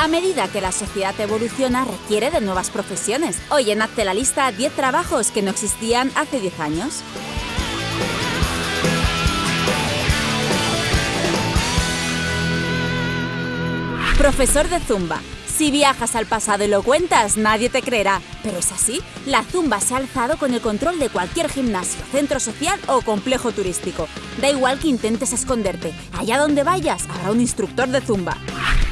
A medida que la sociedad evoluciona, requiere de nuevas profesiones. Hoy en Hazte la lista 10 trabajos que no existían hace 10 años. Profesor de Zumba. Si viajas al pasado y lo cuentas, nadie te creerá. Pero es así, la Zumba se ha alzado con el control de cualquier gimnasio, centro social o complejo turístico. Da igual que intentes esconderte, allá donde vayas habrá un instructor de Zumba.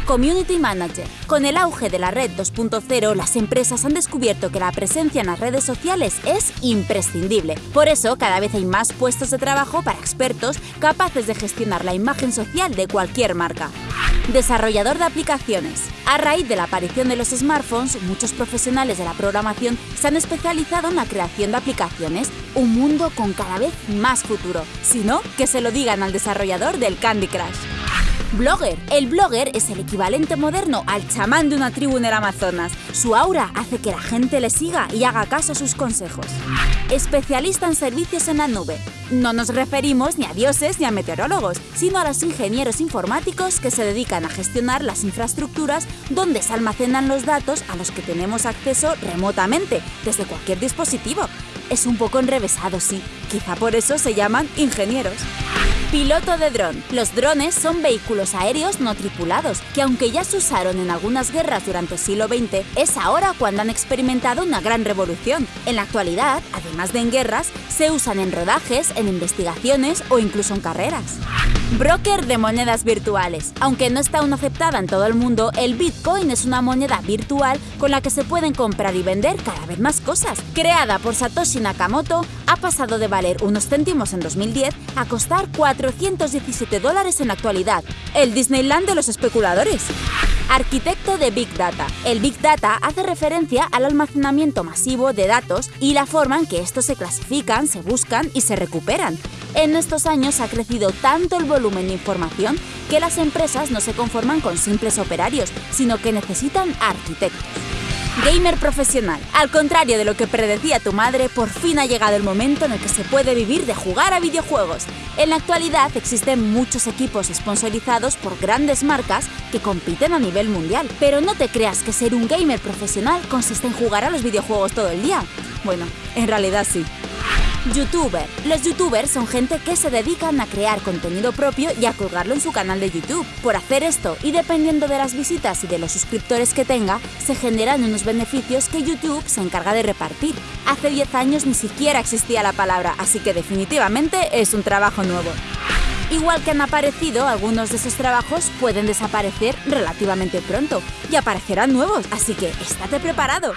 Community Manager. Con el auge de la red 2.0, las empresas han descubierto que la presencia en las redes sociales es imprescindible. Por eso, cada vez hay más puestos de trabajo para expertos capaces de gestionar la imagen social de cualquier marca. Desarrollador de aplicaciones. A raíz de la aparición de los smartphones, muchos profesionales de la programación se han especializado en la creación de aplicaciones, un mundo con cada vez más futuro. Si no, que se lo digan al desarrollador del Candy Crush. Blogger. El blogger es el equivalente moderno al chamán de una tribu en el Amazonas. Su aura hace que la gente le siga y haga caso a sus consejos. Especialista en servicios en la nube. No nos referimos ni a dioses ni a meteorólogos, sino a los ingenieros informáticos que se dedican a gestionar las infraestructuras donde se almacenan los datos a los que tenemos acceso remotamente, desde cualquier dispositivo. Es un poco enrevesado, sí, quizá por eso se llaman ingenieros. Piloto de dron. Los drones son vehículos aéreos no tripulados, que aunque ya se usaron en algunas guerras durante el siglo XX, es ahora cuando han experimentado una gran revolución. En la actualidad, además de en guerras, se usan en rodajes, en investigaciones o incluso en carreras. Broker de monedas virtuales. Aunque no está aún aceptada en todo el mundo, el Bitcoin es una moneda virtual con la que se pueden comprar y vender cada vez más cosas. Creada por Satoshi Nakamoto, ha pasado de valer unos céntimos en 2010 a costar 417 dólares en actualidad. El Disneyland de los especuladores. Arquitecto de Big Data. El Big Data hace referencia al almacenamiento masivo de datos y la forma en que estos se clasifican, se buscan y se recuperan. En estos años ha crecido tanto el volumen de información que las empresas no se conforman con simples operarios, sino que necesitan arquitectos. Gamer profesional. Al contrario de lo que predecía tu madre, por fin ha llegado el momento en el que se puede vivir de jugar a videojuegos. En la actualidad existen muchos equipos sponsorizados por grandes marcas que compiten a nivel mundial. Pero no te creas que ser un gamer profesional consiste en jugar a los videojuegos todo el día. Bueno, en realidad sí. Youtuber. Los youtubers son gente que se dedican a crear contenido propio y a colgarlo en su canal de YouTube. Por hacer esto y dependiendo de las visitas y de los suscriptores que tenga, se generan unos beneficios que YouTube se encarga de repartir. Hace 10 años ni siquiera existía la palabra, así que definitivamente es un trabajo nuevo. Igual que han aparecido, algunos de esos trabajos pueden desaparecer relativamente pronto y aparecerán nuevos, así que estate preparado.